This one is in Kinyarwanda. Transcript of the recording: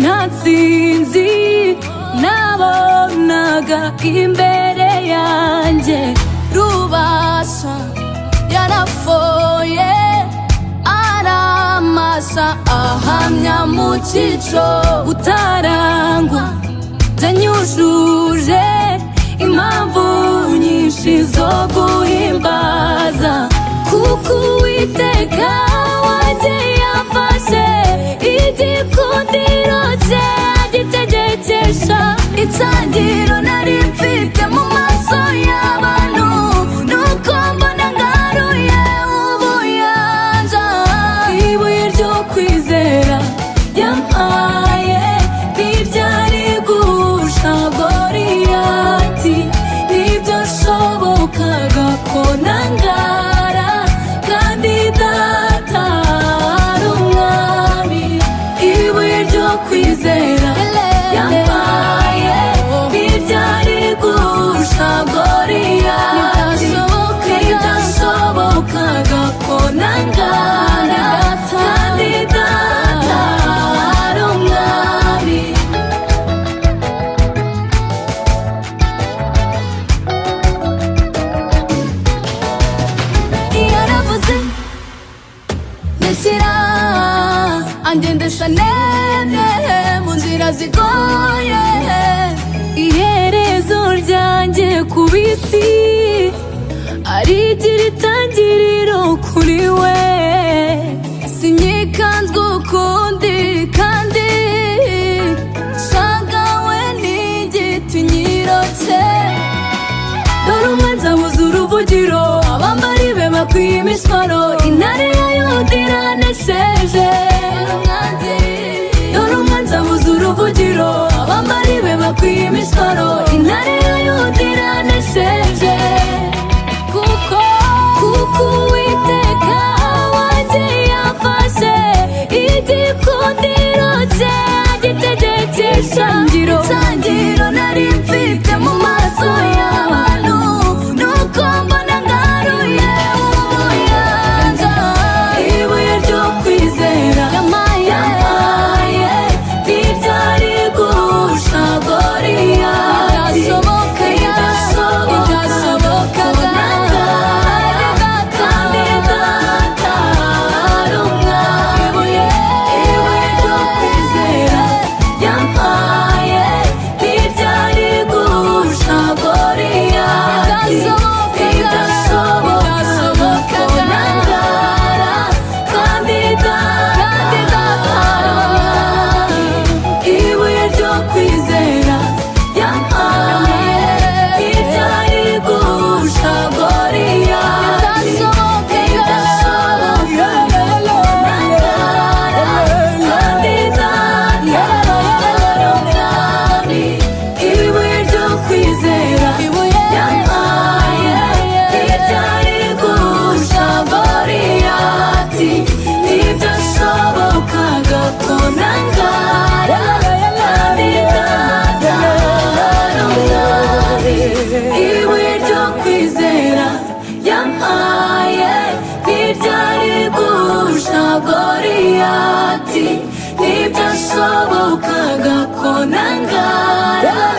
nta nsinzi nabonaga imbere yanjye. Rubasha yarafoye aramasa ahamya mu cyico utarangwa byanyujuje impamvu nyinshi zo guhimbaza. Kuko uwiteka kwizera yampaye ntibyari gusha goriyati ntibyashobokaga ko nangara kandi data ari umwami yaravuze ndashyira angendesha nene mu nzira zigoye iherezo ryanjye ku bisi arigira itangiriro kuri we. Sinyikanzwe ukundi kandi shagawe n'igiti nyirotse. Dore umwanzi abuze uruvugiro abambari be bakwiye imisoro intare ya Di tasobaw kagako ng gala.